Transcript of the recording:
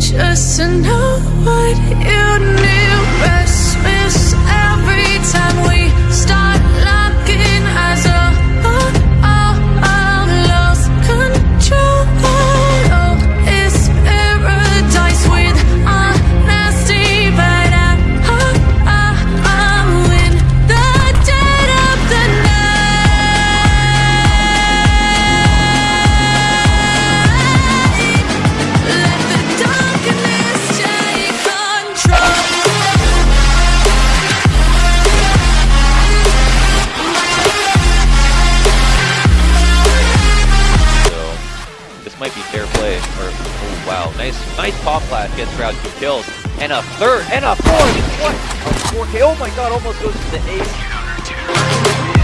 just to know what might be fair play. Or oh wow, nice nice pop flash gets Shroud two kills. And a third and a fourth. What? A 4K. Oh my god, almost goes to the ace.